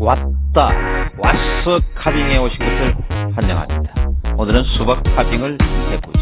왔다 왔어 카빙에 오신 것을 환영합니다. 오늘은 수박 카빙을 해보죠.